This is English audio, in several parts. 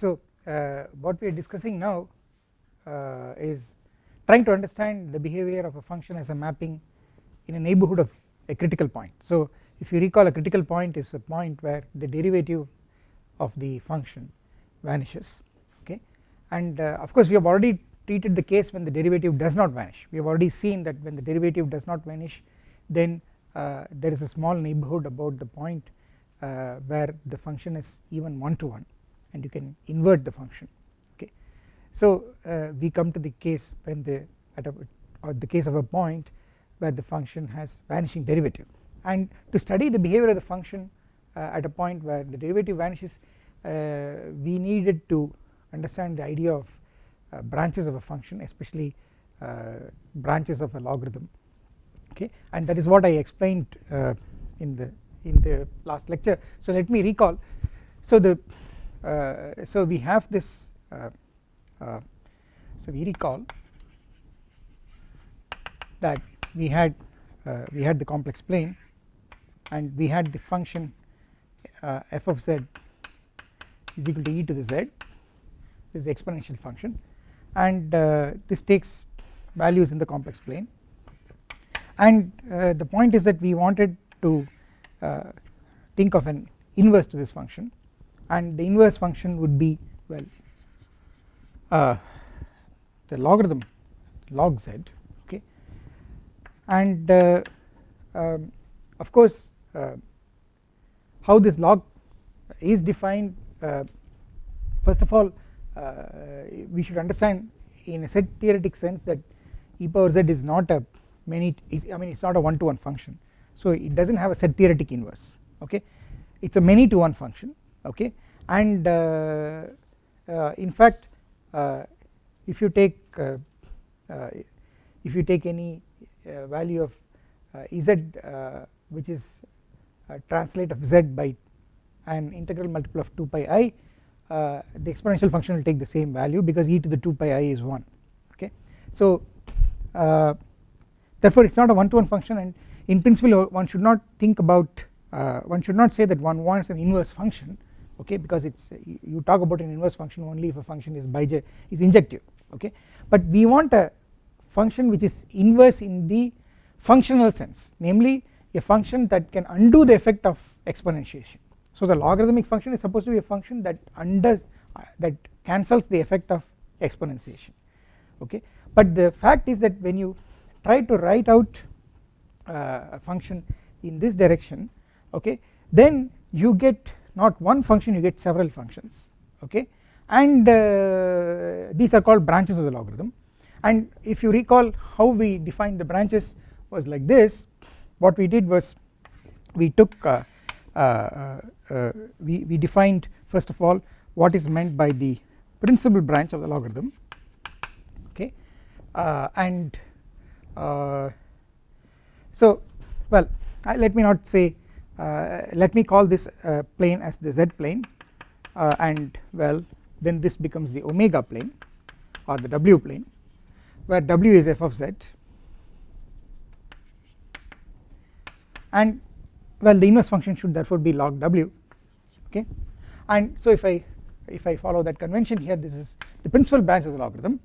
so uh, what we are discussing now uh, is trying to understand the behavior of a function as a mapping in a neighbourhood of a critical point. So if you recall a critical point is a point where the derivative of the function vanishes okay? And uh, of course we have already treated the case when the derivative does not vanish. We have already seen that when the derivative does not vanish then uh, there is a small neighbourhood about the point uh, where the function is even one to one and you can invert the function okay. So uh, we come to the case when the at a or the case of a point where the function has vanishing derivative. And to study the behavior of the function uh, at a point where the derivative vanishes uh, we needed to understand the idea of uh, branches of a function especially uh, branches of a logarithm okay? And that is what I explained uh, in the in the last lecture. So let me recall. So the so we have this so we recall that we had we had the complex plane and we had the function uh, f of z is equal to e to the z this is exponential function and uh, this takes values in the complex plane. And uh, the point is that we wanted to uh, think of an inverse to this function and the inverse function would be well uh, the logarithm log z okay? And uh, um, of course uh, how this log is defined uh, first of all uh, we should understand in a set theoretic sense that e power z is not a many I mean it is not a one to one function. So it does not have a set theoretic inverse okay? It is a many to one function okay and uh, uh, in fact uh, if you take if you take any value of z which is translate of z by an integral multiple of 2 pi i uh, the exponential function will take the same value because e to the 2 pi i is 1 okay. So uh, therefore it is not a one to one function and in principle one should not think about uh, one should not say that one wants an inverse function okay because it's you talk about an inverse function only if a function is biject is injective okay but we want a function which is inverse in the functional sense namely a function that can undo the effect of exponentiation. So the logarithmic function is supposed to be a function that undoes uh, that cancels the effect of exponentiation okay but the fact is that when you try to write out uh, a function in this direction okay then you get not one function you get several functions okay? And uh, these are called branches of the logarithm. And if you recall how we defined the branches was like this what we did was we took uh, uh, uh, we, we defined first of all what is meant by the principal branch of the logarithm okay? And so well let me not say let me call this plane as the z plane and well then this becomes the omega plane or the w plane where w is f of z. And well the inverse function should therefore be log w okay? And so if I if I follow that convention here this is the principal branch of the logarithm.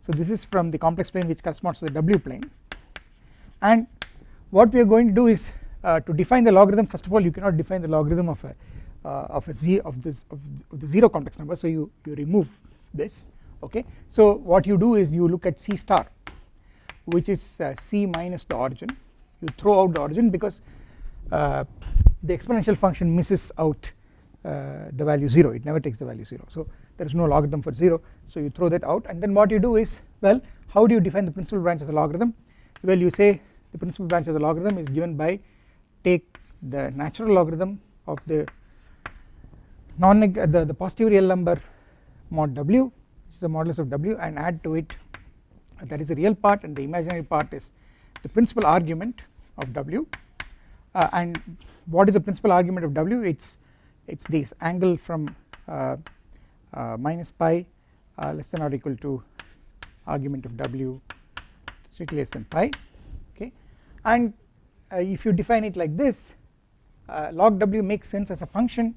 So this is from the complex plane which corresponds to the w plane. And what we are going to do is uh, to define the logarithm first of all you cannot define the logarithm of a uh, of a z of this of, of the 0 complex number. So you you remove this okay? So what you do is you look at c star which is uh, c minus the origin. You throw out the origin because uh, the exponential function misses out uh, the value 0 it never takes the value 0 so there is no logarithm for 0 so you throw that out. And then what you do is well how do you define the principal branch of the logarithm? Well you say the principal branch of the logarithm is given by take the natural logarithm of the non the, the positive real number mod w which is the modulus of w and add to it that is the real part and the imaginary part is the principal argument of w. Uh, and what is the principal argument of w? It's it's this angle from uh, uh, minus pi uh, less than or equal to argument of w strictly less than pi okay? And if you define it like this uh, log w makes sense as a function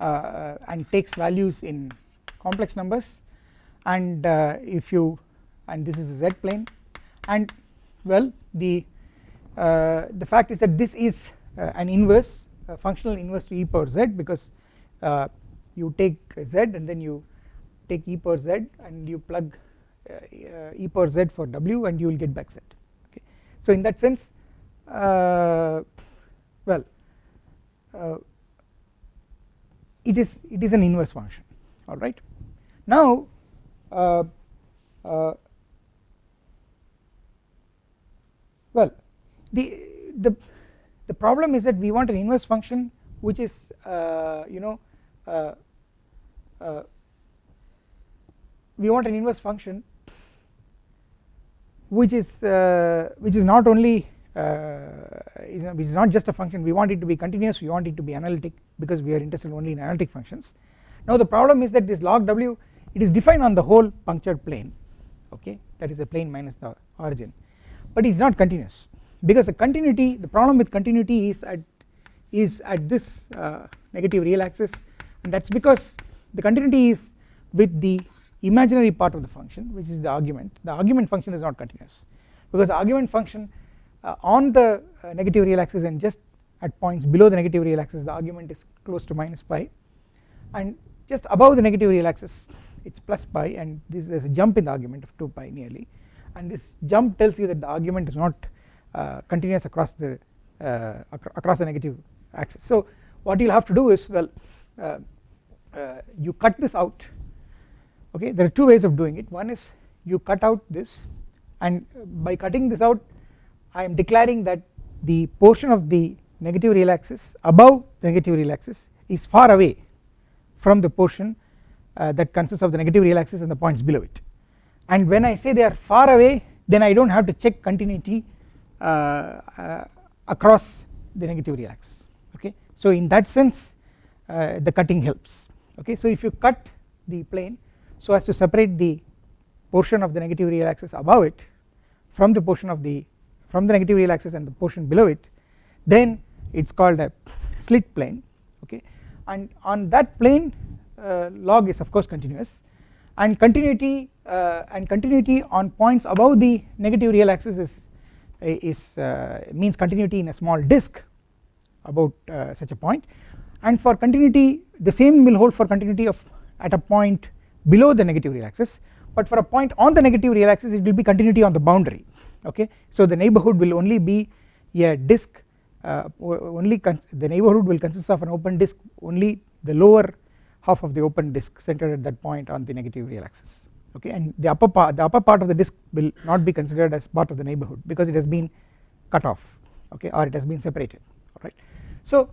uh, and takes values in complex numbers. And uh, if you and this is z plane. And well the uh, the fact is that this is uh, an inverse functional inverse to e power z because you take z and then you take e power z and you plug e power z for w and you will get back z. Okay. So in that sense well uh, it is it is an inverse function alright. Now uh, uh, well the the the problem is that we want an inverse function which is uh, you know uh, uh, we want an inverse function which is which is not only uh, is, which is not just a function. We want it to be continuous. We want it to be analytic because we are interested only in analytic functions. Now the problem is that this log w it is defined on the whole punctured plane okay? That is a plane minus the origin. But it is not continuous because the continuity the problem with continuity is at is at this uh, negative real axis. And that is because the continuity is with the imaginary part of the function which is the argument. The argument function is not continuous because the argument function uh, on the uh, negative real axis and just at points below the negative real axis the argument is close to minus pi. And just above the negative real axis it is plus pi and this there is a jump in the argument of 2 pi nearly. And this jump tells you that the argument is not uh, continuous across the uh, across the negative axis. So what you will have to do is well uh, uh, you cut this out. Okay there are two ways of doing it. One is you cut out this and by cutting this out I am declaring that the portion of the negative real axis above the negative real axis is far away from the portion uh, that consists of the negative real axis and the points below it. And when I say they are far away then I do not have to check continuity uh, uh, across the negative real axis okay. So in that sense uh, the cutting helps. Okay? So if you cut the plane so as to separate the portion of the negative real axis above it from the portion of the from the negative real axis and the portion below it then it is called a slit plane okay? And on that plane uh, log is of course continuous. And continuity uh, and continuity on points above the negative real axis is is uh, means continuity in a small disk about uh, such a point. And for continuity the same will hold for continuity of at a point below the negative real axis but for a point on the negative real axis it will be continuity on the boundary okay. So the neighbourhood will only be a disk uh, only the neighbourhood will consist of an open disk only the lower half of the open disk centered at that point on the negative real axis okay and the upper part the upper part of the disk will not be considered as part of the neighbourhood because it has been cut off okay or it has been separated alright. So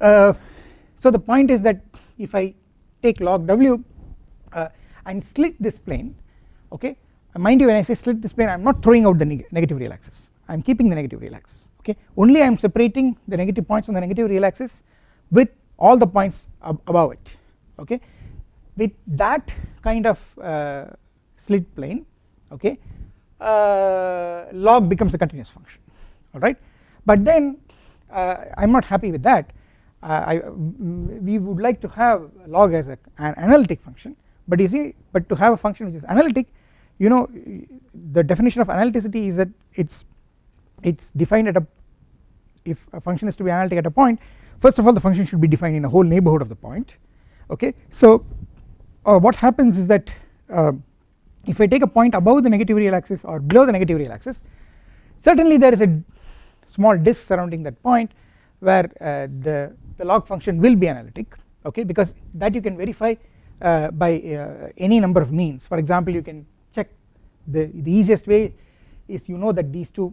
uh, so the point is that if I take log w uh, and slit this plane okay mind you when I say slit this plane I am not throwing out the neg negative real axis I am keeping the negative real axis okay? Only I am separating the negative points on the negative real axis with all the points ab above it okay? With that kind of uh, slit plane okay uh, log becomes a continuous function alright but then uh, I am not happy with that. Uh, I, we would like to have log as a, an analytic function but you see but to have a function which is analytic you know the definition of analyticity is that it's it's defined at a if a function is to be analytic at a point first of all the function should be defined in a whole neighbourhood of the point okay? So uh, what happens is that uh, if I take a point above the negative real axis or below the negative real axis certainly there is a small disk surrounding that point where uh, the, the log function will be analytic okay? Because that you can verify uh, by uh, any number of means. For example you can the, the easiest way is you know that these two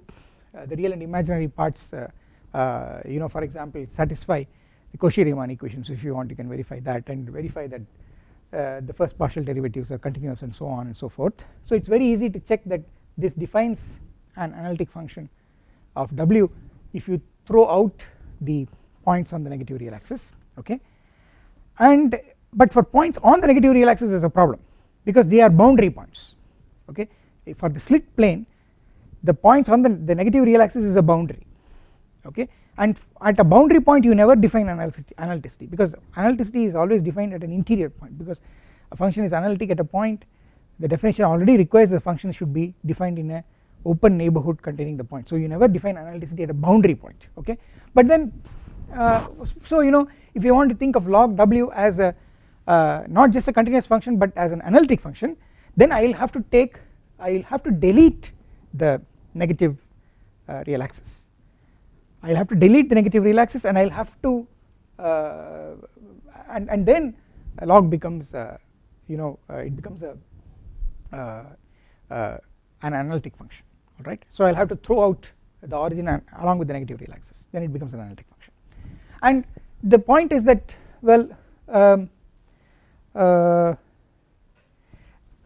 uh, the real and imaginary parts uh, uh, you know for example satisfy the Cauchy-Riemann equations if you want you can verify that and verify that uh, the first partial derivatives are continuous and so on and so forth. So it is very easy to check that this defines an analytic function of W if you throw out the points on the negative real axis okay and but for points on the negative real axis is a problem because they are boundary points okay for the slit plane the points on the, the negative real axis is a boundary okay? And at a boundary point you never define analyticity because analyticity is always defined at an interior point because a function is analytic at a point. The definition already requires the function should be defined in a open neighborhood containing the point. So you never define analyticity at a boundary point okay? But then uh, so you know if you want to think of log w as a uh, not just a continuous function but as an analytic function then I will have to take I will have to delete the negative uh, real axis I will have to delete the negative real axis and I will have to uh, and, and then log becomes uh, you know uh, it becomes a an analytic function alright so I will have to throw out the origin along with the negative real axis then it becomes an analytic function. And the point is that well um, uh,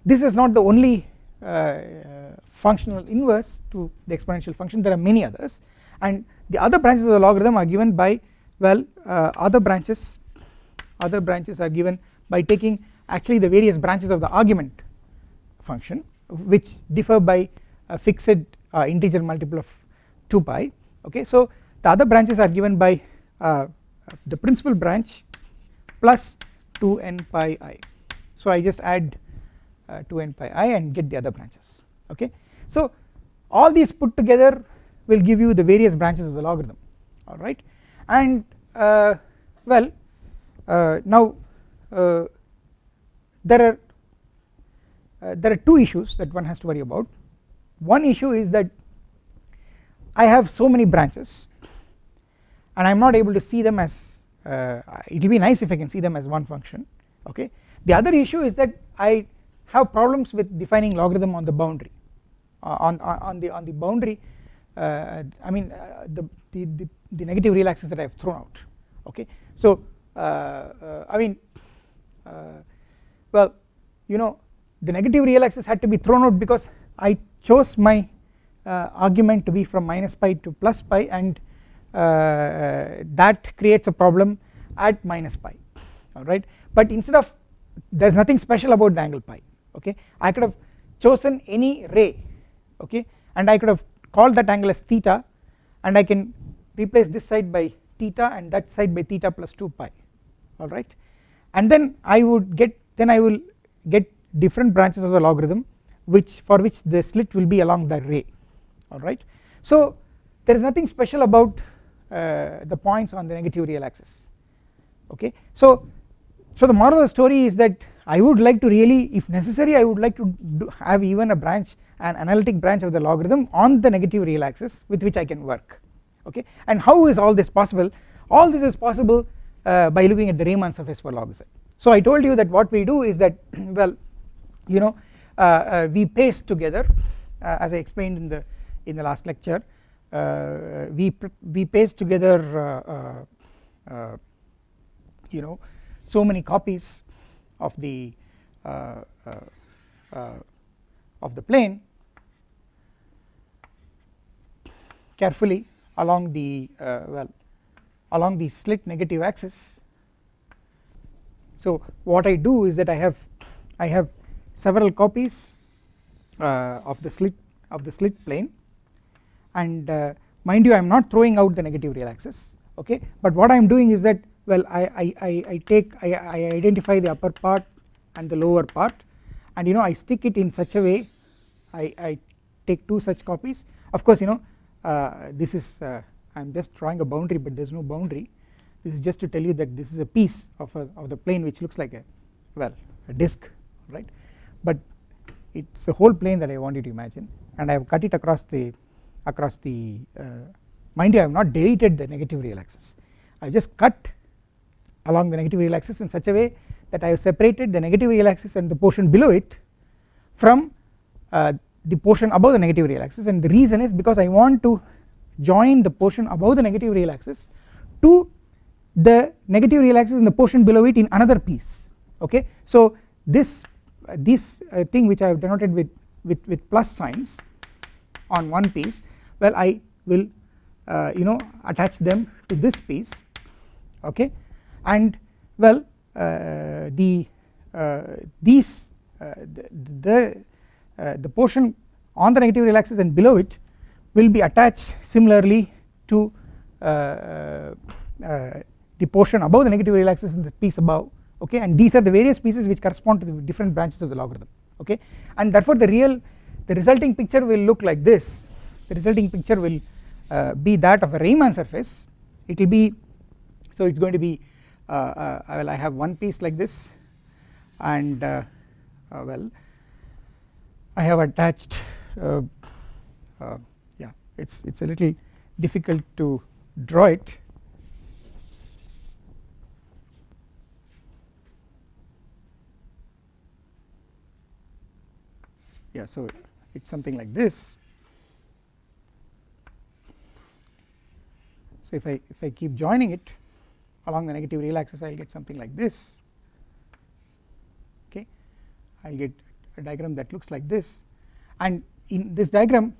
this is not the only uh, functional inverse to the exponential function. There are many others. And the other branches of the logarithm are given by well uh, other branches other branches are given by taking actually the various branches of the argument function which differ by a fixed uh, integer multiple of 2 pi okay. So the other branches are given by uh, the principal branch plus 2n pi i. So I just add uh, 2n pi i and get the other branches okay? So all these put together will give you the various branches of the logarithm alright and uh, well uh, now uh, there are uh, there are two issues that one has to worry about. One issue is that I have so many branches and I am not able to see them as uh, it will be nice if I can see them as one function okay? The other issue is that I have problems with defining logarithm on the boundary. Uh, on, on the on the boundary uh, I mean uh, the, the, the, the, negative real axis that I have thrown out okay? So uh, uh, I mean well you know the negative real axis had to be thrown out because I chose my argument to be from minus pi to plus pi and that creates a problem at minus pi alright but instead of there is nothing special about the angle pi okay. I could have chosen any ray okay and I could have called that angle as theta and I can replace this side by theta and that side by theta plus 2 pi alright and then I would get then I will get different branches of the logarithm which for which the slit will be along that ray alright so there is nothing special about uh, the points on the negative real axis okay. So so the moral of the story is that I would like to really if necessary I would like to have even a branch an analytic branch of the logarithm on the negative real axis with which I can work. Okay? And how is all this possible? All this is possible uh, by looking at the Riemann surface for log z so I told you that what we do is that well you know uh, uh, we paste together uh, as I explained in the in the last lecture uh, we we paste together uh, you know so many copies of the uh, uh, uh, of the plane carefully along the well along the slit negative axis. So what I do is that I have I have several copies uh, of the slit of the slit plane. And uh, mind you I am not throwing out the negative real axis okay? But what I am doing is that well I, I, I take I, I identify the upper part and the lower part. And you know I stick it in such a way I, I take two such copies. Of course you know uh, this is uh, I am just drawing a boundary but there is no boundary. This is just to tell you that this is a piece of, a, of the plane which looks like a well a disc right? But it is a whole plane that I want you to imagine. And I have cut it across the across the uh, mind you I have not deleted the negative real axis I have just cut along the negative real axis in such a way that I have separated the negative real axis and the portion below it from uh, the portion above the negative real axis and the reason is because I want to join the portion above the negative real axis to the negative real axis and the portion below it in another piece. Okay? So this uh, this uh, thing which I have denoted with with with plus signs on one piece well I will uh, you know attach them to this piece. Okay and well uh, the uh, these uh, the the, the portion on the negative real axis and below it will be attached similarly to the portion above the negative real axis and the piece above okay? And these are the various pieces which correspond to the different branches of the logarithm okay? And therefore the real the resulting picture will look like this. The resulting picture will uh, be that of a Riemann surface. It will be so it is going to be Uh, uh, well I have one piece like this and uh, well I have attached yeah it's it's a little difficult to draw it. Yeah so it's something like this. So if I if I keep joining it along the negative real axis I will get something like this. Okay? I will get a diagram that looks like this. And in this diagram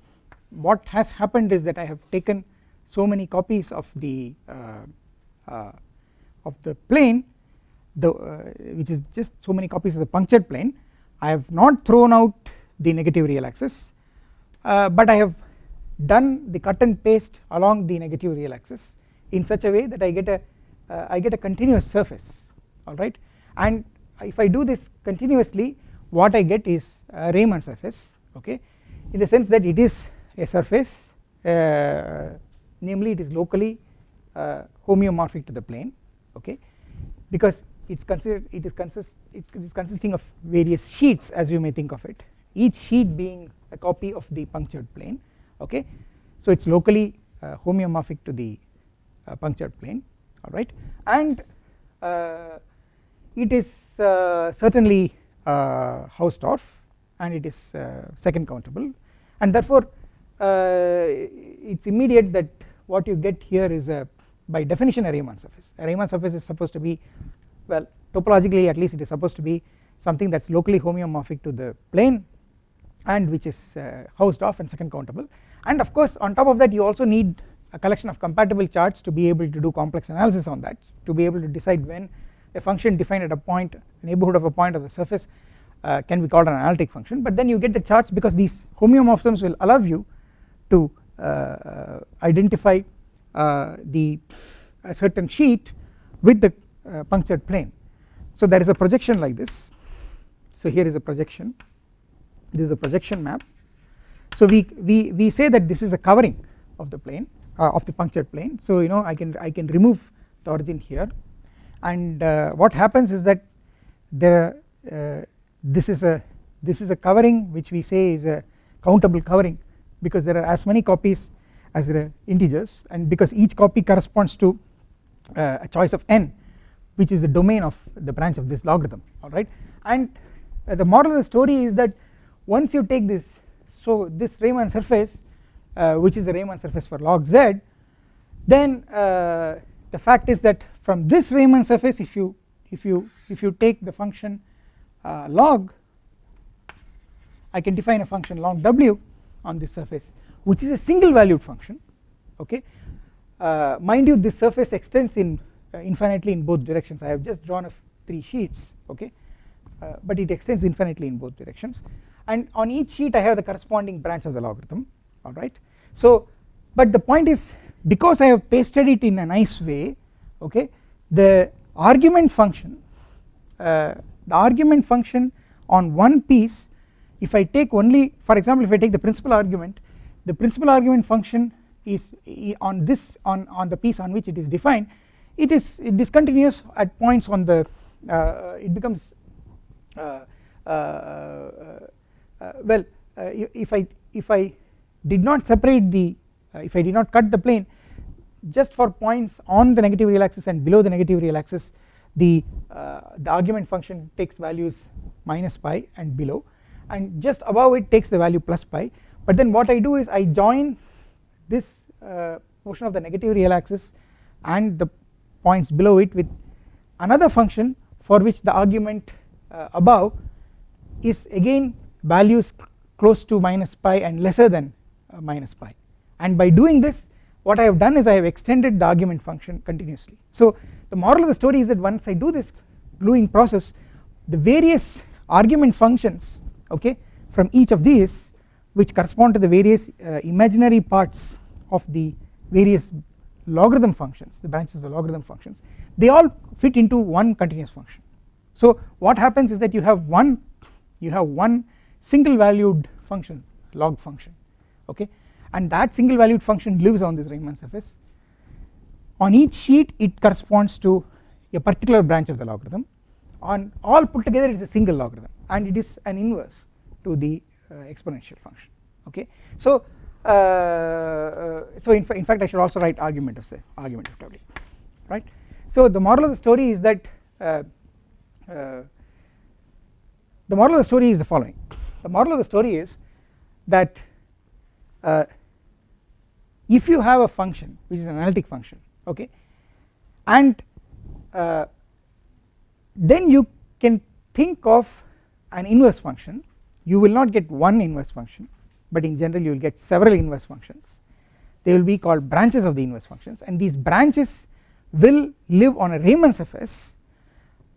what has happened is that I have taken so many copies of the uh, uh, of the plane the uh, which is just so many copies of the punctured plane. I have not thrown out the negative real axis uh, but I have done the cut and paste along the negative real axis in such a way that I get a uh, I get a continuous surface alright and if I do this continuously what I get is a Riemann surface okay? In the sense that it is a surface uh, namely it is locally uh, homeomorphic to the plane okay? Because it's considered it is consist it is consisting of various sheets as you may think of it each sheet being a copy of the punctured plane okay? So it's locally uh, homeomorphic to the uh, punctured plane alright? And uh, it is uh, certainly uh, Hausdorff and it is uh, second countable. And therefore it's immediate that what you get here is a by definition a Riemann surface. A Riemann surface is supposed to be well topologically at least it is supposed to be something that is locally homeomorphic to the plane and which is uh, Hausdorff and second countable. And of course on top of that you also need a collection of compatible charts to be able to do complex analysis on that to be able to decide when a function defined at a point neighborhood of a point of the surface uh, can be called an analytic function. But then you get the charts because these homeomorphisms will allow you to uh, uh identify uh, the a certain sheet with the uh, punctured plane. So there is a projection like this. So here is a projection. This is a projection map. So we we we say that this is a covering of the plane uh, of the punctured plane. So you know I can I can remove the origin here. And uh, what happens is that the uh, this is a this is a covering which we say is a countable covering because there are as many copies as there are integers. And because each copy corresponds to uh, a choice of n which is the domain of the branch of this logarithm. Alright and uh, the moral of the story is that once you take this so this Riemann surface which is the Riemann surface for log z then uh, the fact is that from this Riemann surface if you if you if you take the function uh, log I can define a function log w on this surface which is a single valued function okay? Uh, mind you this surface extends in uh, infinitely in both directions. I have just drawn of three sheets okay? Uh, but it extends infinitely in both directions. And on each sheet I have the corresponding branch of the logarithm alright. So but the point is because I have pasted it in a nice way okay the argument function uh, the argument function on one piece if I take only for example if I take the principal argument the principal argument function is on this on on the piece on which it is defined it is it discontinuous at points on the uh, it becomes uh, uh, uh, well uh, if I if I did not separate the uh, if I did not cut the plane just for points on the negative real axis and below the negative real axis the the argument function takes values minus pi and below. And just above it takes the value plus pi. But then what I do is I join this portion of the negative real axis and the points below it with another function for which the argument uh, above is again values close to minus pi and lesser than uh, minus pi. And by doing this what I have done is I have extended the argument function continuously. So the moral of the story is that once I do this gluing process the various argument functions okay from each of these which correspond to the various uh, imaginary parts of the various logarithm functions the branches of the logarithm functions they all fit into one continuous function. So what happens is that you have one you have one single valued function log function okay? And that single valued function lives on this Riemann surface. On each sheet it corresponds to a particular branch of the logarithm. On all put together it is a single logarithm and it is an inverse to the uh, exponential function okay? So uh, uh, so in, fa in, fact I should also write argument of say argument of w right? So the moral of the story is that uh, uh, the moral of the story is the following. The moral of the story is that if you have a function which is an analytic function okay and uh, then you can think of an inverse function. You will not get one inverse function but in general you will get several inverse functions. They will be called branches of the inverse functions and these branches will live on a Riemann surface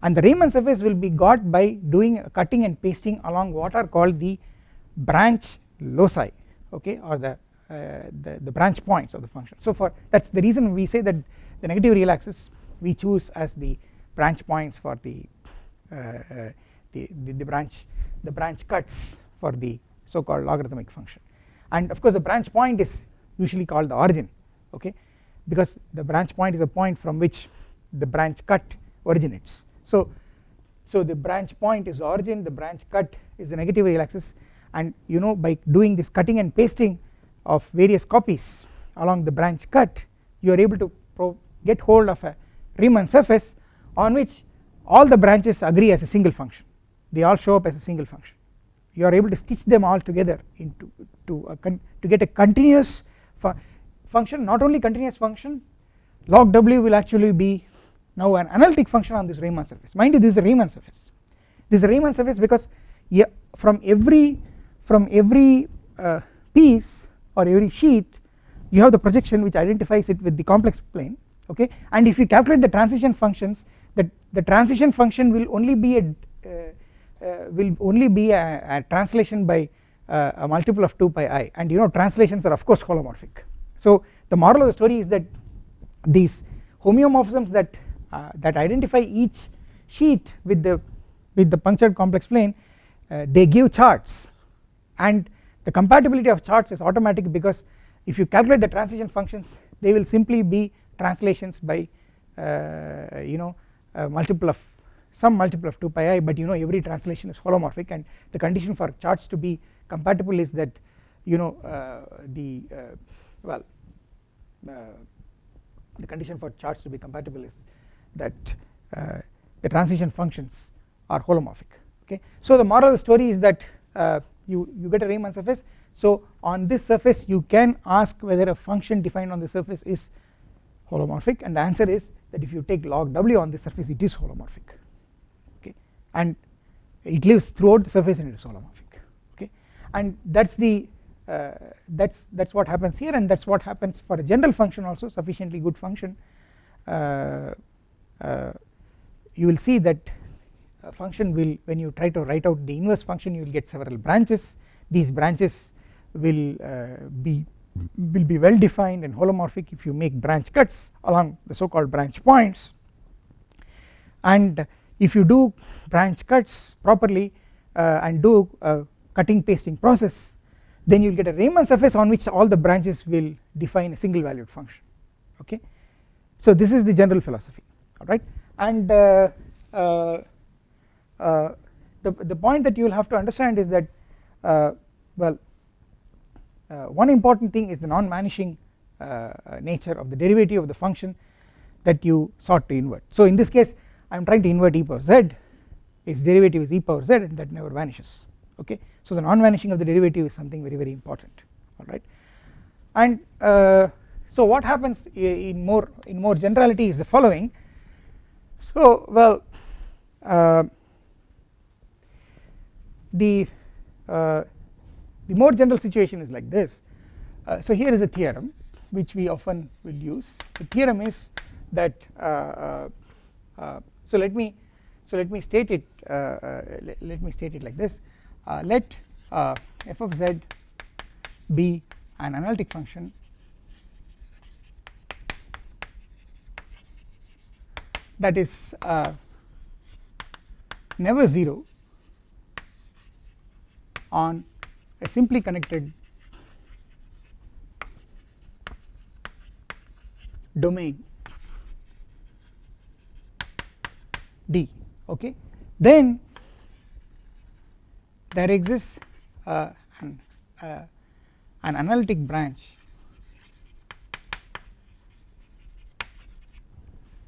and the Riemann surface will be got by doing a cutting and pasting along what are called the branch loci okay or the, uh, the, the branch points of the function. So for that is the reason we say that the negative real axis we choose as the branch points for the, uh, uh, the, the, the branch the branch cuts for the so called logarithmic function. And of course the branch point is usually called the origin okay because the branch point is a point from which the branch cut originates. So so the branch point is origin the branch cut is the negative real axis and you know by doing this cutting and pasting of various copies along the branch cut you are able to get hold of a Riemann surface on which all the branches agree as a single function. They all show up as a single function. You are able to stitch them all together into to, to get a continuous fu function not only continuous function log w will actually be now an analytic function on this Riemann surface. Mind you this is a Riemann surface. This is a Riemann surface because yeah, from every from every uh, piece or every sheet you have the projection which identifies it with the complex plane okay? And if you calculate the transition functions that the transition function will only be a uh, uh, will only be a, a translation by uh, a multiple of 2 pi i. And you know translations are of course holomorphic. So the moral of the story is that these homeomorphisms that uh, that identify each sheet with the with the punctured complex plane uh, they give charts and the compatibility of charts is automatic because if you calculate the transition functions they will simply be translations by uh, you know multiple of some multiple of 2 pi i but you know every translation is holomorphic and the condition for charts to be compatible is that you know uh, the uh, well uh, the condition for charts to be compatible is that the transition functions are holomorphic okay? So the moral of the story is that you you get a Riemann surface. So on this surface you can ask whether a function defined on the surface is holomorphic and the answer is that if you take log w on the surface it is holomorphic. Okay? And it lives throughout the surface and it is holomorphic. Okay? And that's the uh, that's that's what happens here and that's what happens for a general function also sufficiently good function. Uh, uh, you will see that function will when you try to write out the inverse function you will get several branches. These branches will uh, be will be well defined and holomorphic if you make branch cuts along the so called branch points. And if you do branch cuts properly uh, and do a cutting pasting process then you will get a Riemann surface on which all the branches will define a single valued function okay. So this is the general philosophy alright? And uh, uh, uh, the, the point that you will have to understand is that uh, well uh, one important thing is the non-vanishing uh, nature of the derivative of the function that you sought to invert. So in this case I am trying to invert e power z. Its derivative is e power z and that never vanishes. Okay? So the non-vanishing of the derivative is something very very important. Alright? And uh, so what happens in more in more generality is the following. So well the uh, the more general situation is like this. Uh, so here is a theorem which we often will use. The theorem is that uh, uh, uh so let me so let me state it let, me state it like this. Let f of z be an analytic function that is never 0 on a simply connected domain D okay? Then there exists uh, an, uh, an analytic branch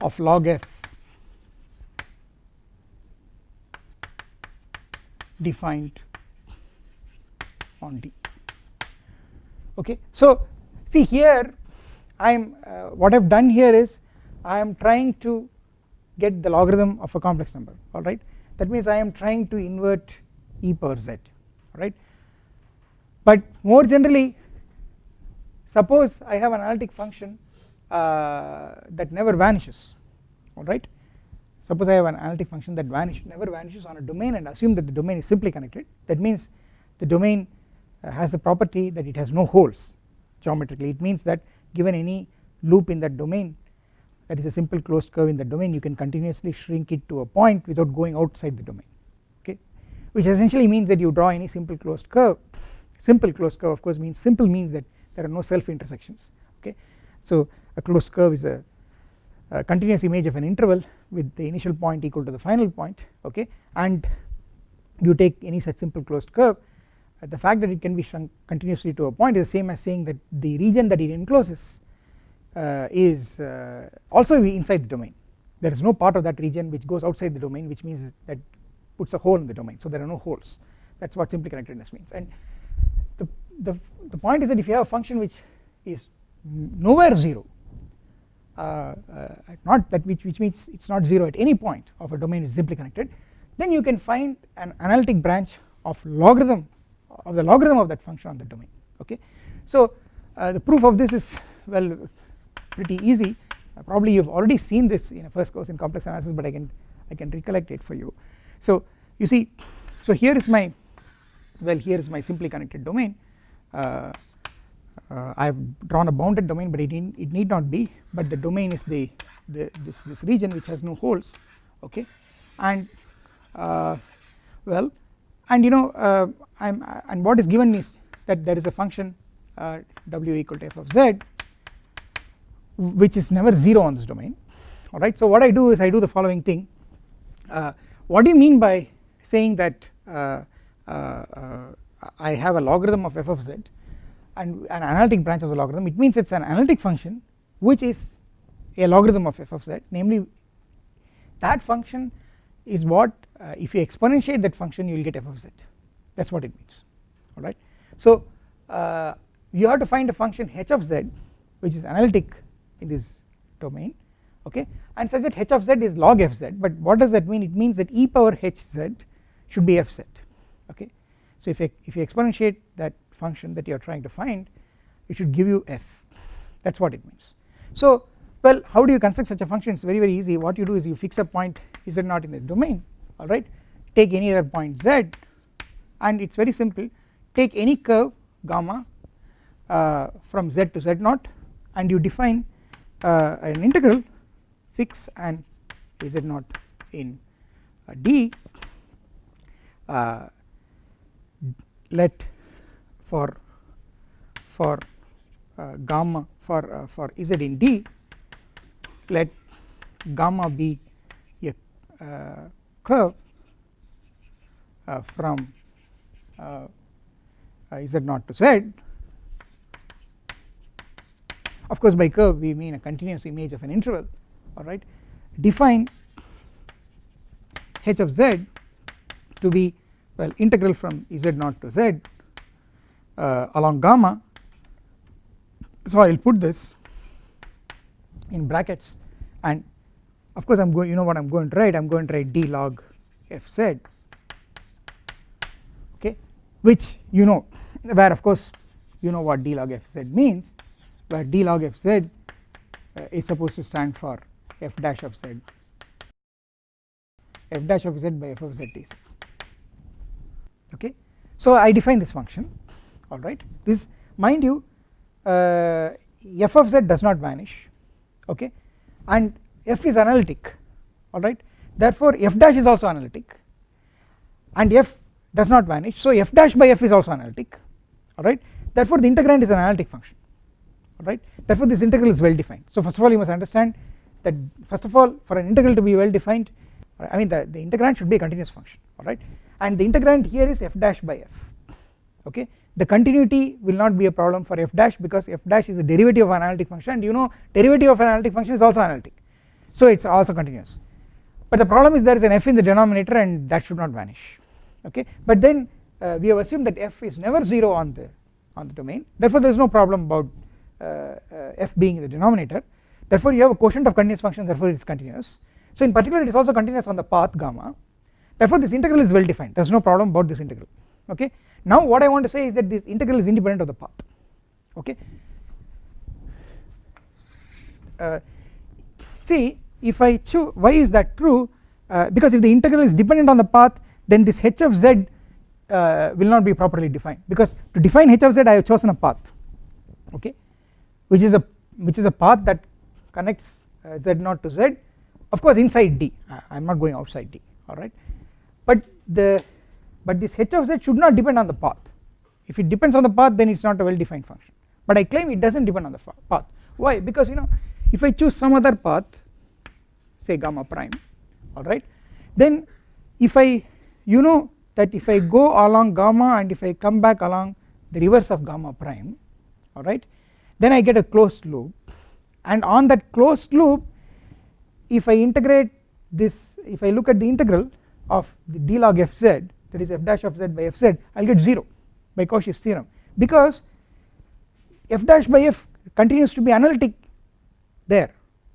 of log f defined on D okay. So see here I am uh, what I have done here is I am trying to get the logarithm of a complex number alright that means I am trying to invert e power z right? But more generally suppose I have an analytic function uh, that never vanishes alright suppose I have an analytic function that vanish never vanishes on a domain and assume that the domain is simply connected. That means the domain Uh, has the property that it has no holes geometrically. It means that given any loop in that domain that is a simple closed curve in the domain you can continuously shrink it to a point without going outside the domain okay? Which essentially means that you draw any simple closed curve. Simple closed curve of course means simple means that there are no self intersections okay? So a closed curve is a, a continuous image of an interval with the initial point equal to the final point okay? And you take any such simple closed curve the fact that it can be shrunk continuously to a point is the same as saying that the region that it encloses uh, is uh, also inside the domain. There is no part of that region which goes outside the domain which means that puts a hole in the domain. So there are no holes. That is what simply connectedness means. And the, the, the point is that if you have a function which is nowhere 0 uh, uh, not that which, which means it is not 0 at any point of a domain is simply connected then you can find an analytic branch of logarithm of the logarithm of that function on the domain okay. So uh, the proof of this is well pretty easy uh, probably you have already seen this in a first course in complex analysis but I can I can recollect it for you. So you see so here is my well here is my simply connected domain uh, uh, I have drawn a bounded domain but it, in, it need not be but the domain is the, the this, this region which has no holes okay and uh, well and you know uh, I'm and what is given is that there is a function uh, w equal to f of z which is never 0 on this domain. Alright. So what I do is I do the following thing. Uh, what do you mean by saying that uh, uh, I have a logarithm of f of z and an analytic branch of the logarithm? It means it is an analytic function which is a logarithm of f of z. Namely that function is what if you exponentiate that function you will get f of z. That is what it means. Alright. So uh, you have to find a function h of z which is analytic in this domain okay? And such that h of z is log f z but what does that mean? It means that e power h z should be f z okay. So if, if you exponentiate that function that you are trying to find it should give you f. That is what it means. So well how do you construct such a function? It is very very easy. What you do is you fix a point. Z naught in the domain alright? Take any other point z and it is very simple. Take any curve gamma uh, from z to z naught and you define uh, an integral fix and z naught in. Uh, d uh, let for for uh, gamma for uh, for z in d let gamma be a curve from uh, uh, z naught to z. Of course by curve we mean a continuous image of an interval alright define h of z to be well integral from z naught to z uh, along gamma. So I will put this in brackets and of course I am going you know what I am going to write? I am going to write d log f z. Okay? Which you know where of course you know what d log f z means where d log f z uh, is supposed to stand for f dash of z. F dash of z by f of z is okay. So I define this function. Alright this mind you uh, f of z does not vanish. Okay? And f is analytic alright? Therefore f dash is also analytic and f does not vanish. So f dash by f is also analytic alright? Therefore the integrand is an analytic function alright? Therefore this integral is well defined. So first of all you must understand that first of all for an integral to be well defined I mean the, the integrand should be a continuous function alright? And the integrand here is f dash by f okay? The continuity will not be a problem for f dash because f dash is a derivative of an analytic function. And you know derivative of an analytic function is also analytic so it is also continuous. But the problem is there is an f in the denominator and that should not vanish okay? But then uh, we have assumed that f is never 0 on the on the domain. Therefore there is no problem about uh, uh, f being in the denominator. Therefore you have a quotient of continuous function therefore it is continuous. So in particular it is also continuous on the path gamma. Therefore this integral is well defined. There is no problem about this integral okay? Now what I want to say is that this integral is independent of the path okay? Uh, see if I choose why is that true? Uh, because if the integral is dependent on the path then this h of z uh, will not be properly defined. Because to define h of z I have chosen a path okay? Which is a which is a path that connects uh, z0 to z of course inside D. I am not going outside D alright? But the but this h of z should not depend on the path. If it depends on the path then it is not a well defined function. But I claim it does not depend on the path. Why? Because you know if I choose some other path say gamma prime alright then if I you know that if I go along gamma and if I come back along the reverse of gamma prime alright then I get a closed loop. And on that closed loop if I integrate this if I look at the integral of the d log fz that is f dash of z by fz I will get 0 by Cauchy's theorem. Because f dash by f continues to be analytic there.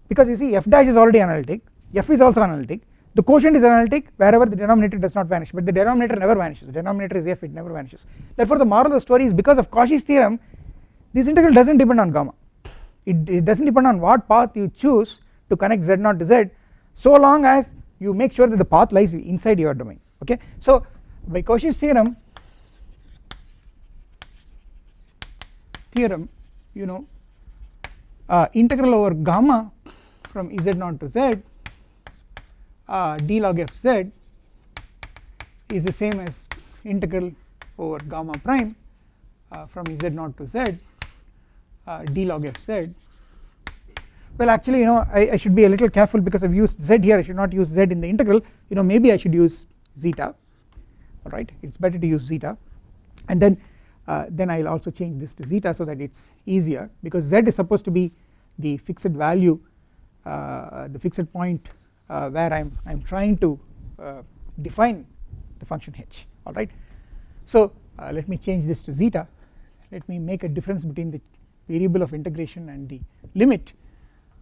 Because you see f dash is already analytic f is also analytic. The quotient is analytic wherever the denominator does not vanish but the denominator never vanishes. The denominator is f it never vanishes. Therefore the moral of the story is because of Cauchy's theorem this integral does not depend on gamma. It, it does not depend on what path you choose to connect z0 to z so long as you make sure that the path lies inside your domain okay? So by Cauchy's theorem theorem you know uh, integral over gamma from z0 to z uh, d log f z is the same as integral over gamma prime uh, from z0 to z uh, d log f z. Well actually you know I, I, should be a little careful because I have used z here. I should not use z in the integral. You know maybe I should use zeta. Alright it is better to use zeta. And then uh, then I will also change this to zeta so that it is easier because z is supposed to be the fixed value uh, the fixed point uh, where I am I am trying to uh, define the function h alright so uh, let me change this to zeta. Let me make a difference between the variable of integration and the limit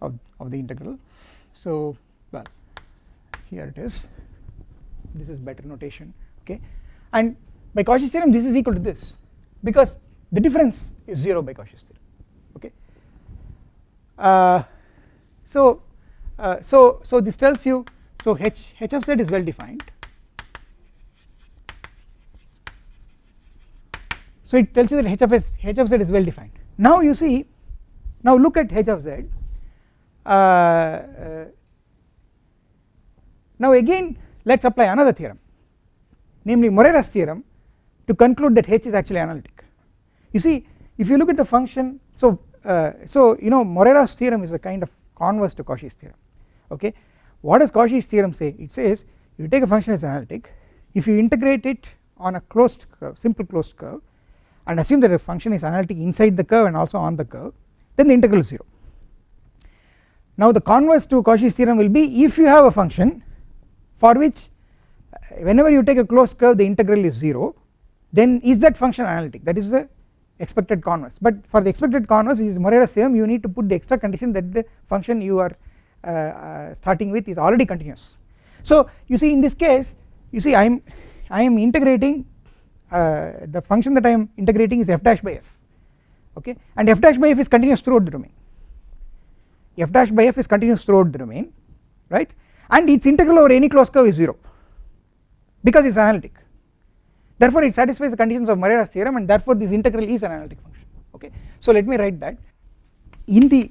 of, of the integral. So well here it is. This is better notation okay? And by Cauchy's theorem this is equal to this because the difference is 0 by Cauchy's theorem okay? Uh, so uh, so so this tells you so h h of z is well defined. So it tells you that h of s h of z is well defined. Now you see now look at h of z. Uh, uh, now again let us apply another theorem namely Morera's theorem to conclude that H is actually analytic. You see if you look at the function so uh, so you know Morera's theorem is a kind of converse to Cauchy's theorem okay? What does Cauchy's theorem say? It says you take a function as analytic if you integrate it on a closed curve simple closed curve and assume that the function is analytic inside the curve and also on the curve then the integral is 0 now the converse to Cauchy's theorem will be if you have a function for which whenever you take a closed curve the integral is 0 then is that function analytic that is the expected converse. But for the expected converse which is more or less same you need to put the extra condition that the function you are uh, uh, starting with is already continuous. So you see in this case you see I am I am integrating uh, the function that I am integrating is f dash by f okay? And f dash by f is continuous throughout the domain. F dash by f is continuous throughout the domain right? And its integral over any closed curve is 0 because it is analytic therefore it satisfies the conditions of Morera's theorem and therefore this integral is an analytic function. Okay. So let me write that. In the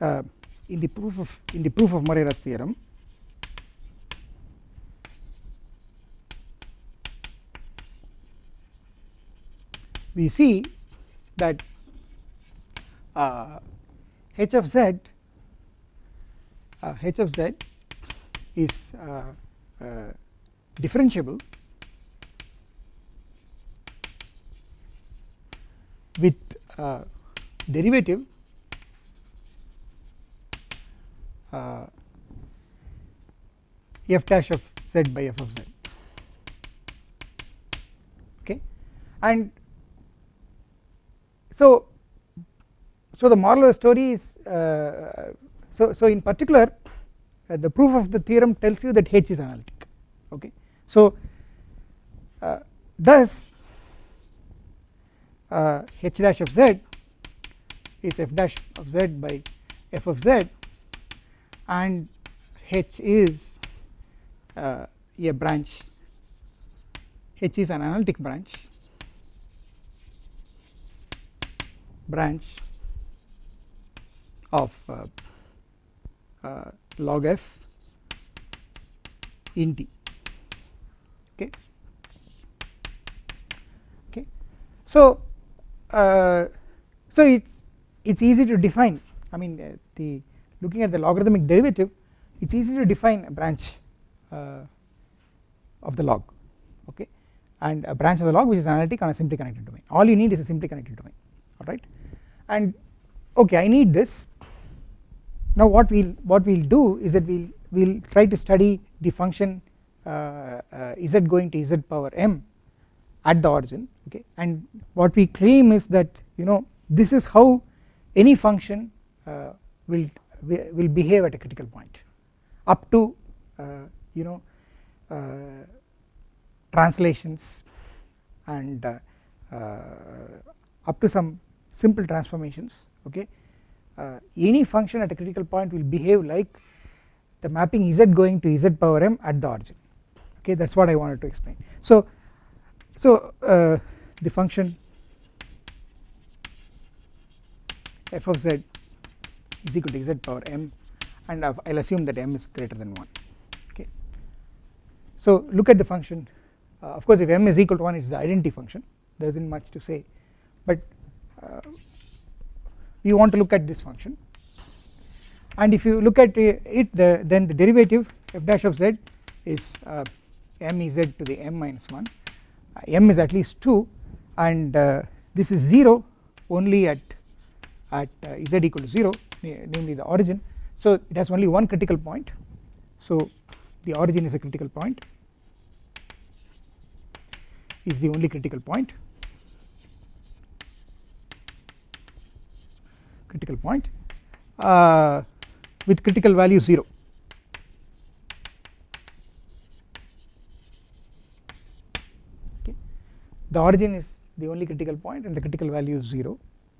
uh, in the proof of in the proof of Morera's theorem we see that uh, h of z uh, h of z is uh, uh, differentiable with uh, derivative uh, f dash of z by f of z. Okay? And so so the moral of the story is uh, so so in particular uh, the proof of the theorem tells you that h is analytic. Okay? So uh, thus uh, h dash of z is f dash of z by f of z and h is uh, a branch. H is an analytic branch. Branch of uh, uh, log f in t. Okay? Okay? So uh, so it's it's easy to define I mean uh, the looking at the logarithmic derivative it's easy to define a branch uh, of the log okay? And a branch of the log which is analytic on a simply connected domain. All you need is a simply connected domain alright and okay I need this. Now what we'll what we'll do is that we'll we'll try to study the function uh, uh, z going to z power m at the origin okay? And what we claim is that you know this is how any function uh, will will behave at a critical point up to uh, you know uh, translations and uh, up to some simple transformations okay? Any function at a critical point will behave like the mapping z going to z power m at the origin okay? That is what I wanted to explain. So, so uh, the function f of z is equal to z power m and I will assume that m is greater than 1 okay. So look at the function. Uh, of course if m is equal to 1 it is the identity function. There is not much to say. But uh, we want to look at this function. And if you look at it the then the derivative f dash of z is uh, m z to the m minus 1 uh, m is at least 2 and uh, this is 0 only at at uh, z equal to 0 namely the origin. So it has only one critical point. So the origin is a critical point is the only critical point critical point uh, with critical value 0 the origin is the only critical point and the critical value is 0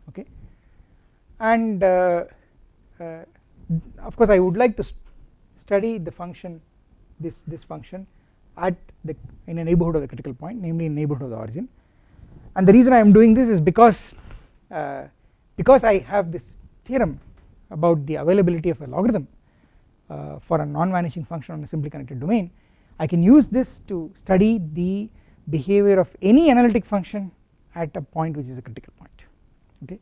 okay? And uh, uh, of course I would like to study the function this this function at the in a neighborhood of the critical point namely in neighborhood of the origin. And the reason I am doing this is because uh, because I have this theorem about the availability of a logarithm uh, for a non-vanishing function on a simply connected domain I can use this to study the behavior of any analytic function at a point which is a critical point okay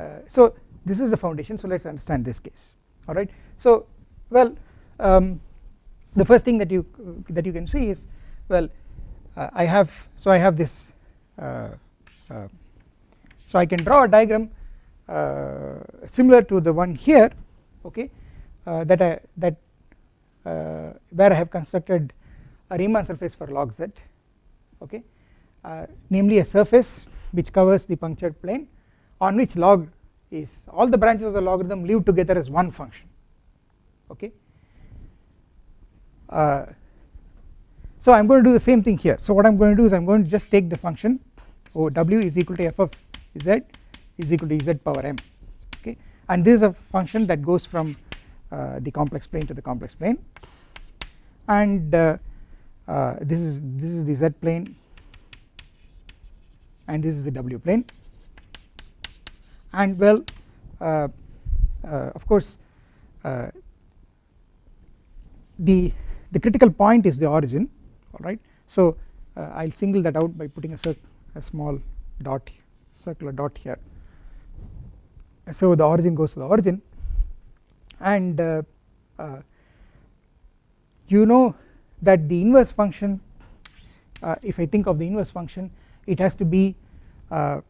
uh, so this is the foundation so let us understand this case alright. So well um, the first thing that you that you can see is well uh, I have so I have this uh, uh so I can draw a diagram uh, similar to the one here okay uh, that I that where I have constructed a Riemann surface for log z okay namely a surface which covers the punctured plane on which log is all the branches of the logarithm live together as one function okay. Uh, so I am going to do the same thing here. So what I am going to do is I am going to just take the function oh w is equal to f of z is equal to z power m okay. And this is a function that goes from uh, the complex plane to the complex plane. And uh, this is this is the z plane and this is the w plane. And well uh, uh, of course uh, the the critical point is the origin alright so I will single that out by putting a, a small dot circular dot here. So the origin goes to the origin. And uh, uh, you know that the inverse function uh, if I think of the inverse function it has to be uh,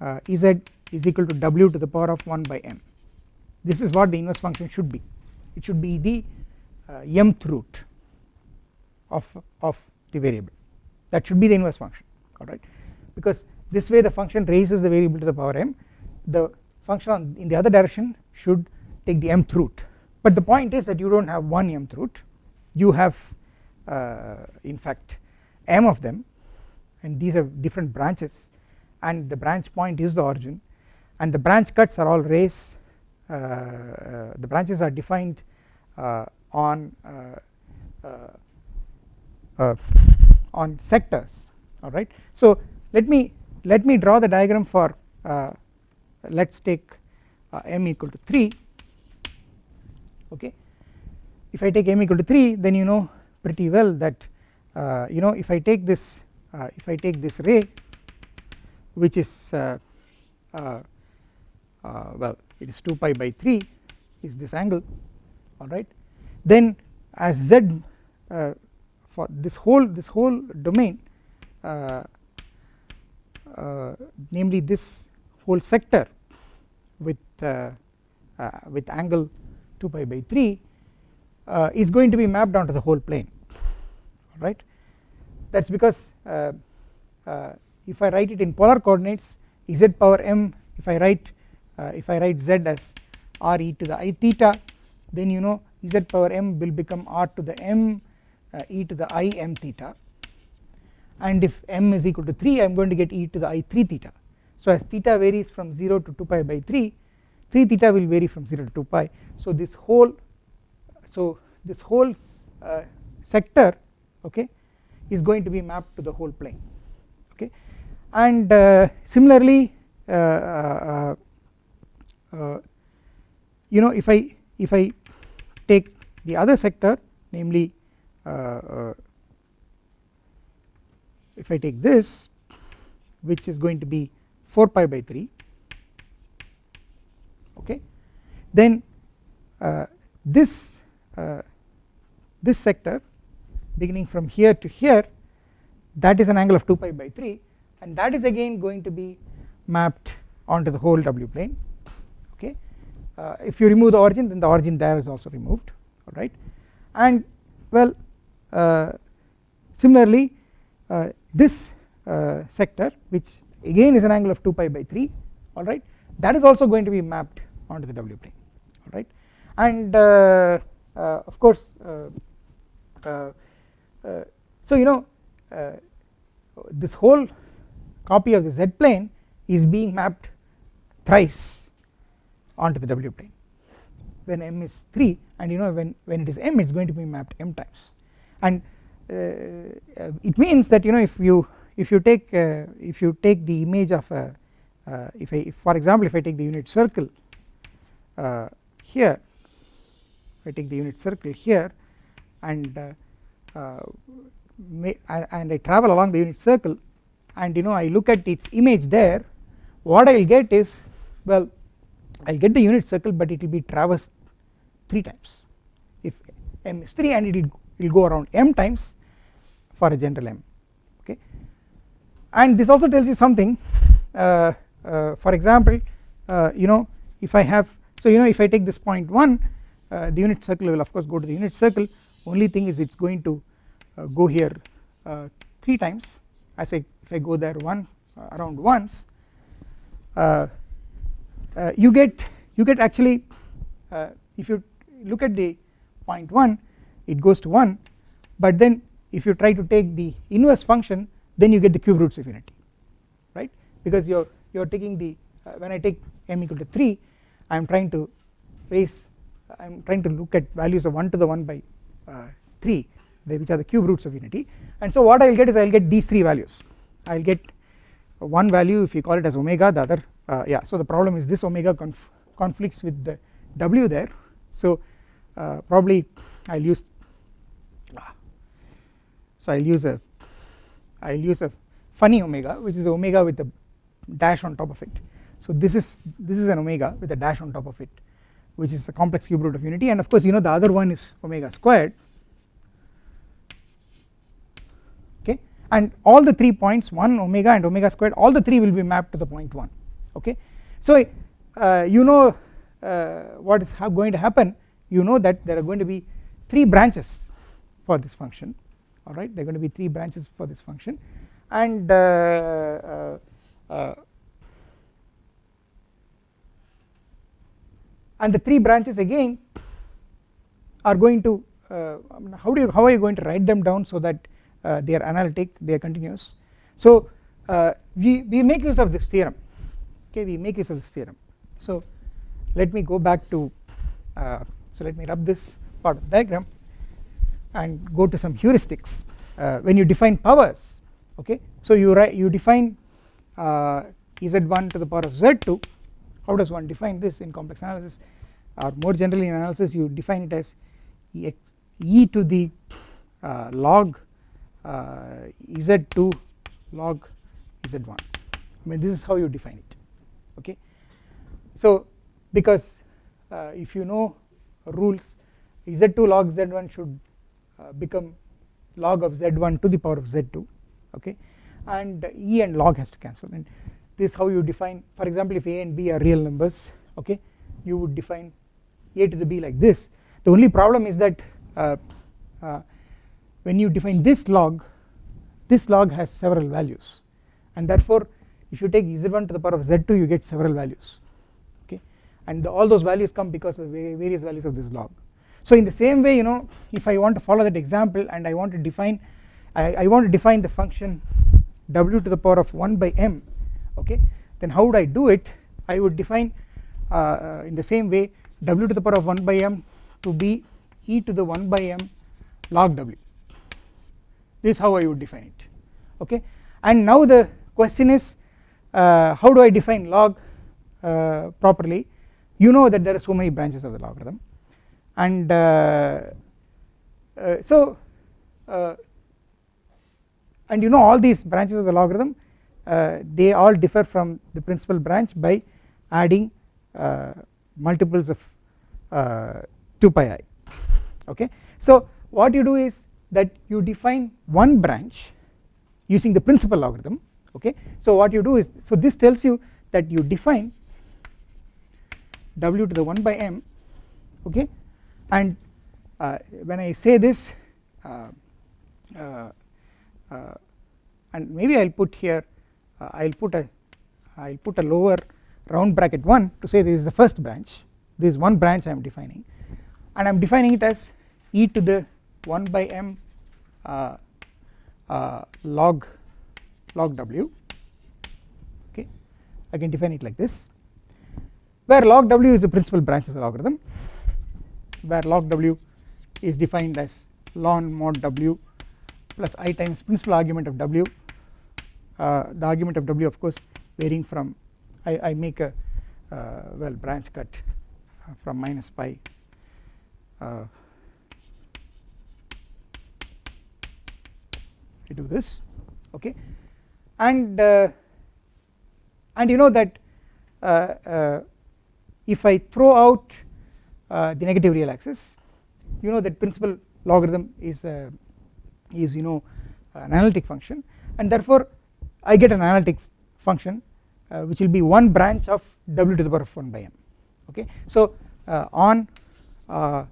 uh, z is equal to w to the power of 1 by m. This is what the inverse function should be. It should be the uh, mth root of, of the variable. That should be the inverse function alright because this way the function raises the variable to the power m. The function on in the other direction should take the mth root. But the point is that you do not have one mth root. You have in fact m of them. And these are different branches. And the branch point is the origin. And the branch cuts are all rays uh, uh, the branches are defined uh, on uh, uh, on sectors. Alright. So let me let me draw the diagram for let us take m equal to 3 okay. If I take m equal to 3 then you know pretty well that uh, you know if I take this uh, if I take this ray which is uh, uh, uh well it is 2 pi by 3 is this angle alright then as z for this whole this whole domain namely this whole sector with with angle 2 pi by 3 uh, is going to be mapped onto the whole plane right? That is because uh, uh, if I write it in polar coordinates z power m if I write uh, if I write z as r e to the i theta then you know z power m will become r to the m uh, e to the i m theta. And if m is equal to 3 I am going to get e to the i 3 theta. So as theta varies from 0 to 2 pi by 3 3 theta will vary from 0 to 2 pi. So this whole so this whole uh, sector okay is going to be mapped to the whole plane okay. And uh, similarly uh, uh, uh you know if I if I take the other sector namely uh, if I take this which is going to be 4 pi by 3 okay then this this sector beginning from here to here that is an angle of 2 pi by 3 and that is again going to be mapped onto the whole W plane okay? Uh, if you remove the origin then the origin there is also removed alright and well uh, similarly uh, this uh, sector which again is an angle of 2 pi by 3 alright that is also going to be mapped onto the W plane alright and uh, uh, of course uh, so you know uh, this whole copy of the z plane is being mapped thrice onto the w plane. When m is 3 and you know when when it is m it is going to be mapped m times. And uh, it means that you know if you if you take uh, if you take the image of a uh, if I if for example if I take the unit circle uh, here if I take the unit circle here and uh, and I travel along the unit circle. And you know I look at its image there. What I will get is well I will get the unit circle but it will be traversed 3 times. If m is 3 and it will will go around m times for a general m okay? And this also tells you something. Uh, uh, for example uh, you know if I have so you know if I take this point 1 uh, the unit circle will of course go to the unit circle only thing is it is going to uh, go here uh, 3 times. As I if I go there one uh, around once you get you get actually if you look at the point 1 it goes to 1 but then if you try to take the inverse function then you get the cube roots of unity right? Because you are you are taking the uh, when I take m equal to 3 I am trying to raise I am trying to look at values of 1 to the 1 by uh, 3 which are the cube roots of unity. And so what I will get is I will get these 3 values. I will get one value if you call it as omega the other uh, yeah so the problem is this omega conf conflicts with the w there. So uh, probably I will use so I will use a I will use a funny omega which is the omega with a dash on top of it. So this is this is an omega with a dash on top of it which is a complex cube root of unity. And of course you know the other one is omega squared. Okay? And all the 3 points 1 omega and omega squared all the 3 will be mapped to the point 1 okay? So uh, you know uh, what is going to happen? You know that there are going to be 3 branches for this function. Alright there are going to be 3 branches for this function. And uh, uh, uh and the 3 branches again are going to uh, how do you how are you going to write them down so that uh, they are analytic they are continuous? So uh, we we make use of this theorem. Okay we make use of this theorem. So let me go back to uh, so let me rub this part of the diagram and go to some heuristics uh, when you define powers. Okay so you write you define uh, z1 to the power of z2 how does one define this in complex analysis? Or more generally in analysis you define it as e to the uh, log uh, z2 log z1 I mean this is how you define it. Okay? So because uh, if you know rules z2 log z1 should uh, become log of z1 to the power of z2 okay? And e and log has to cancel. And this is how you define for example if a and b are real numbers okay you would define a to the b like this. The only problem is that uh, uh, when you define this log this log has several values. And therefore if you take z1 to the power of z2 you get several values okay. And the, all those values come because of various values of this log. So in the same way you know if I want to follow that example and I want to define I, I want to define the function w to the power of 1 by m okay then how would I do it? I would define uh, uh, in the same way w to the power of 1 by m to be e to the 1 by m log w. This is how I would define it okay. And now the question is uh, how do I define log uh, properly? You know that there are so many branches of the logarithm. And uh, uh so and you know all these branches of the logarithm they all differ from the principal branch by adding uh, multiples of uh, 2 pi i. Okay? So what you do is that you define one branch using the principal logarithm okay? So what you do is so this tells you that you define w to the 1 by m. Okay? And uh, when I say this uh, uh, uh and maybe I will put here uh, I will put a I will put a lower round bracket 1 to say this is the first branch. This is one branch I am defining. And I am defining it as e to the 1 by m uh, uh, log log w. Okay? I can define it like this. Where log w is the principal branch of the logarithm. Where log w is defined as ln mod w plus i times principal argument of w uh, the argument of w of course varying from I, I make a uh, well branch cut uh, from minus pi I do this okay? And and you know that if I throw out uh, the negative real axis you know that principal logarithm is uh, is you know an analytic function and therefore I get an analytic function uh, which will be one branch of w to the power of 1 by m okay? So uh, on uh,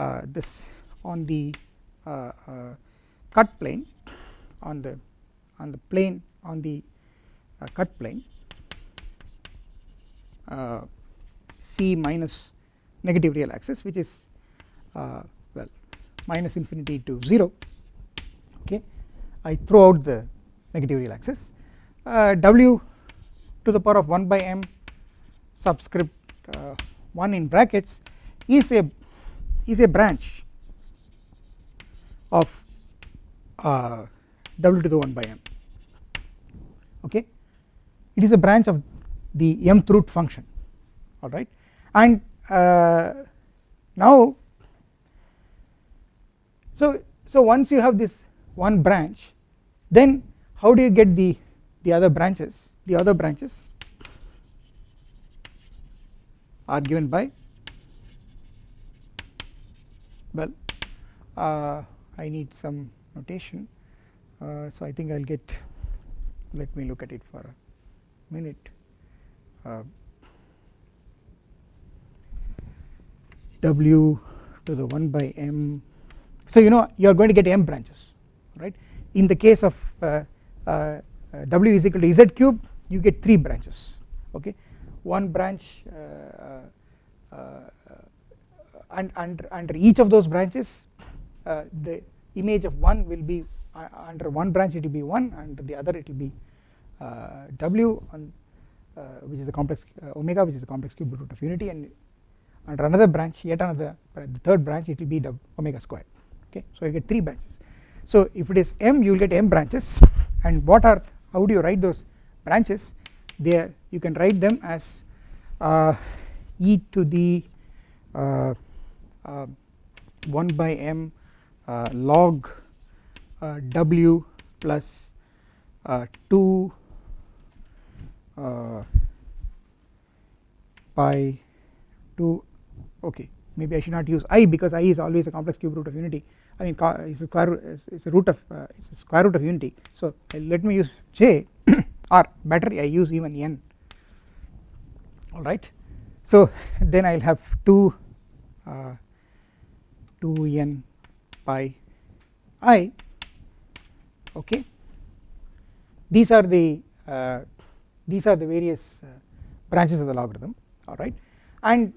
uh this on the uh, uh, cut plane on the on the plane on the cut plane c minus negative real axis which is well minus infinity to 0 okay? I throw out the negative real axis. Uh, w to the power of 1 by m subscript uh, 1 in brackets is a is a branch of uh, w to the 1 by m. Okay? It is a branch of the mth root function. Alright and uh, now so so once you have this one branch then how do you get the the other branches? The other branches are given by well uh, I need some notation. Uh, so I think I will get let me look at it for a minute. Uh, w to the 1 by m. So you know you are going to get m branches right? In the case of uh, w is equal to z cube you get 3 branches okay? One branch uh, uh, and under, under each of those branches uh, the image of one will be uh, under one branch it will be 1 and the other it will be uh, w uh, which is a complex uh, omega which is a complex cube root of unity and under another branch yet another the third branch it will be omega squared okay? So you get 3 branches. So if it is m you will get m branches and what are how do you write those branches? There you can write them as uh, e to the uh, uh, 1 by m uh, log uh, w plus uh, 2 pi 2 okay maybe I should not use i because i is always a complex cube root of unity I mean it's a square root it's a root of uh, a square root of unity. So let me use j or better I use even n. Alright so then I will have 2 uh, 2 n pi i. Okay. These are the uh, these are the various uh, branches of the logarithm. Alright and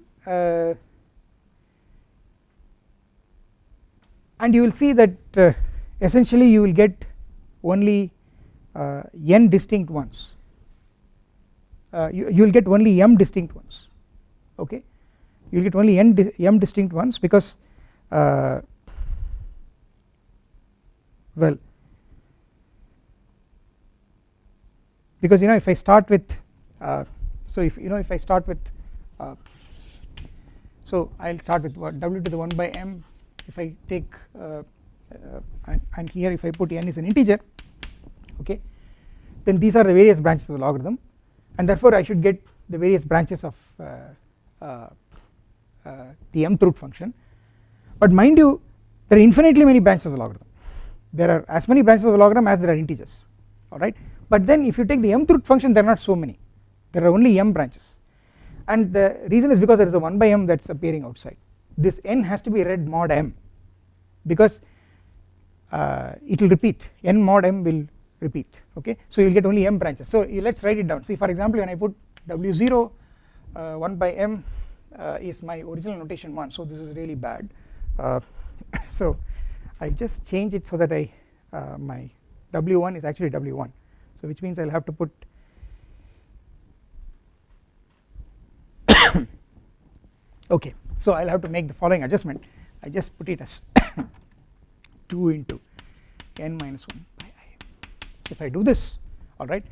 and you will see that uh, essentially you will get only uh, n distinct ones. Uh, you, you will get only m distinct ones. Okay? You will get only n di m distinct ones because uh, well because you know if I start with uh, so if you know if I start with uh, so I will start with what w to the 1 by m if I take uh, uh, and, and, here if I put n is an integer okay then these are the various branches of the logarithm and therefore I should get the various branches of uh, the mth root function. But mind you there are infinitely many branches of the logarithm. There are as many branches of the logarithm as there are integers alright but then if you take the mth root function there are not so many. There are only m branches. And the reason is because there is a 1 by m that is appearing outside this n has to be read mod m because uh, it will repeat. n mod m will repeat. Okay? So you will get only m branches. So let us write it down. See for example when I put w0 uh, 1 by m uh, is my original notation 1 so this is really bad. Uh, so I just change it so that I uh, my w1 is actually w1 so which means I will have to put okay so I will have to make the following adjustment. I just put it as 2 into n minus 1 pi i. If I do this alright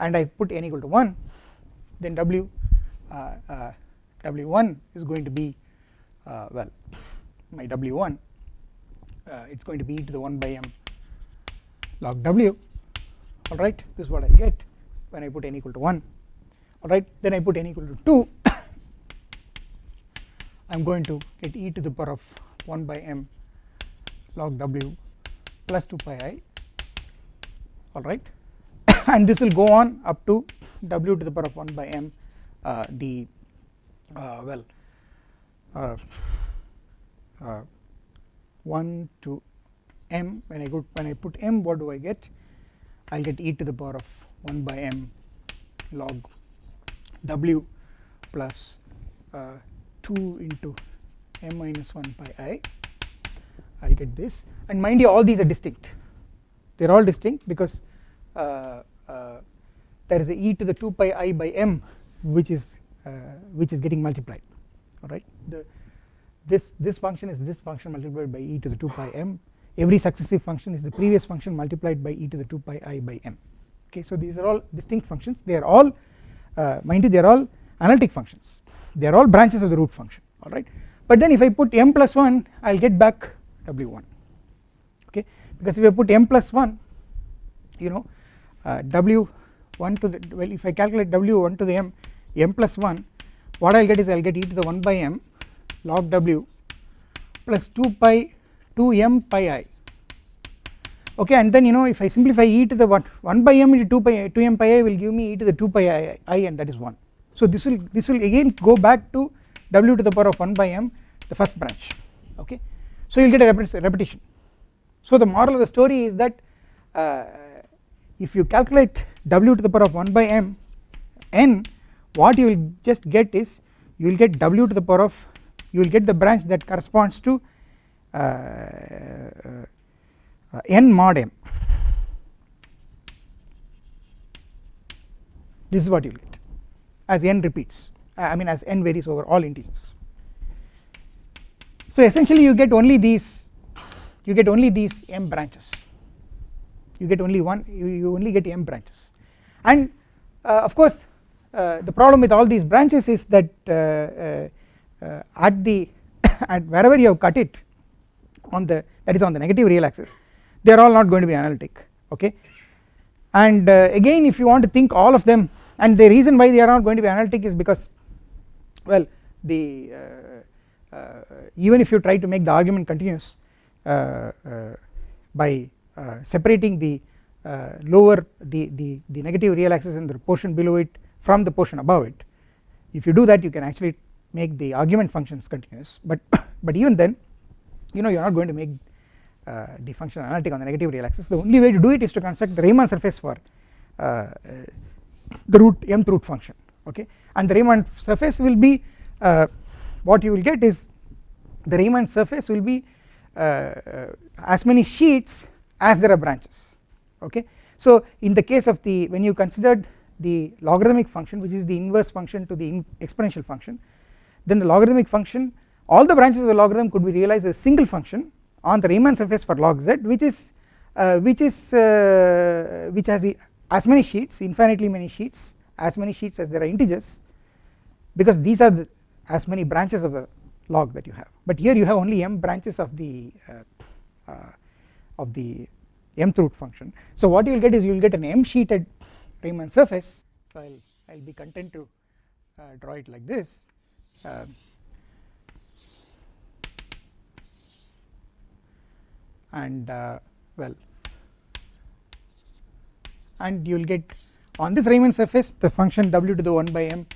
and I put n equal to 1 then w uh, uh, w1 is going to be uh, well my w1 uh, it is going to be e to the 1 by m log w. Alright this is what I get when I put n equal to 1 alright then I put n equal to 2 I am going to get e to the power of 1 by m log w plus 2 pi i. Alright and this will go on up to w to the power of 1 by m uh, the uh, well uh, uh 1 to m. When I go when I put m what do I get? I will get e to the power of 1 by m log w plus uh, 2 into m minus 1 pi i. I will get this. And mind you all these are distinct. They are all distinct because uh, uh, there is a e to the 2 pi i by m which is uh, which is getting multiplied. Alright this this function is this function multiplied by e to the 2 pi m. Every successive function is the previous function multiplied by e to the 2 pi i by m. Okay? So these are all distinct functions. They are all uh, mind you they are all analytic functions they are all branches of the root function alright but then if I put m plus 1 I will get back w1 okay? Because if I put m plus 1 you know uh, w1 to the well if I calculate w1 to the m m plus 1 what I will get is I will get e to the 1 by m log w plus 2 pi 2 m pi i okay? And then you know if I simplify e to the 1 1 by m into 2 pi 2 m pi i will give me e to the 2 pi i, I and that is 1 so this will this will again go back to w to the power of 1 by m the first branch okay? So you will get a repetition. So the moral of the story is that uh, if you calculate w to the power of 1 by m n what you will just get is you will get w to the power of you will get the branch that corresponds to uh, uh, n mod m. This is what you will get as n repeats I mean as n varies over all integers. So essentially you get only these you get only these m branches. You get only one you, you only get m branches. And uh, of course uh, the problem with all these branches is that uh, uh, uh, at the at wherever you have cut it on the that is on the negative real axis they are all not going to be analytic okay? And again if you want to think all of them and the reason why they are not going to be analytic is because well the even if you try to make the argument continuous by uh, separating the uh, lower the, the, the negative real axis and the portion below it from the portion above it if you do that you can actually make the argument functions continuous. But but even then you know you are not going to make uh, the function analytic on the negative real axis. The only way to do it is to construct the Riemann surface for uh, uh, the root mth root function okay and the Riemann surface will be uh, what you will get is the Riemann surface will be as many sheets as there are branches okay. So in the case of the when you considered the logarithmic function which is the inverse function to the exponential function then the logarithmic function all the branches of the logarithm could be realized as a single function on the Riemann surface for log z which is uh, which is uh, which has as many sheets infinitely many sheets as many sheets as there are integers because these are the as many branches of the log that you have. But here you have only m branches of the uh, uh of the mth root function. So what you will get is you will get an m sheeted Riemann surface. So I will I will be content to uh, draw it like this. Uh, and uh, well and you will get on this Riemann surface the function w to the 1 by m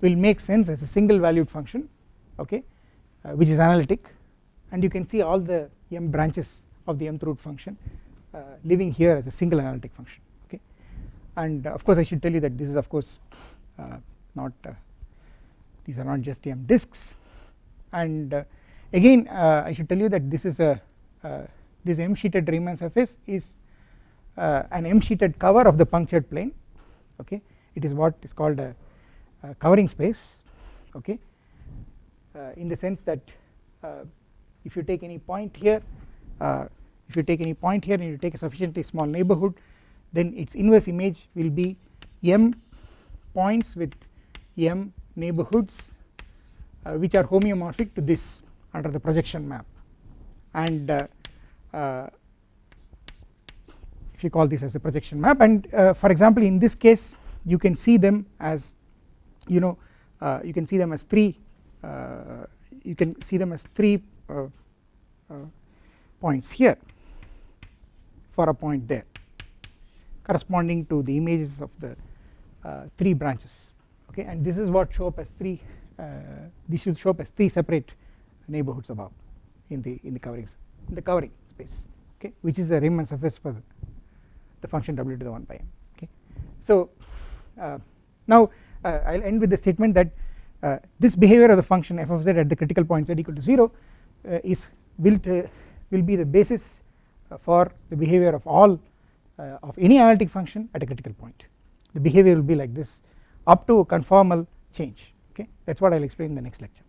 will make sense as a single valued function okay uh, which is analytic. And you can see all the m branches of the mth root function uh, living here as a single analytic function okay. And uh, of course I should tell you that this is of course uh, not these are not just m disks. And again I should tell you that this is a this m sheeted Riemann surface is an m sheeted cover of the punctured plane okay? It is what is called a, a covering space okay? Uh, in the sense that uh, if you take any point here uh, if you take any point here and you take a sufficiently small neighbourhood then its inverse image will be m points with m neighbourhoods uh, which are homeomorphic to this under the projection map. And uh, uh, if you call this as a projection map. And uh, for example in this case you can see them as you know uh, you can see them as three uh, you can see them as three points here for a point there corresponding to the images of the uh, three branches. Okay? And this is what show up as three uh, this should show up as three separate neighborhoods above in the in the covering in the covering space. Okay? Which is the Riemann surface for the, the function w to the 1 by m okay. So uh, now uh, I will end with the statement that uh, this behavior of the function f of z at the critical point z equal to 0 uh, is will will be the basis uh, for the behavior of all uh, of any analytic function at a critical point. The behavior will be like this up to conformal change okay. That is what I will explain in the next lecture.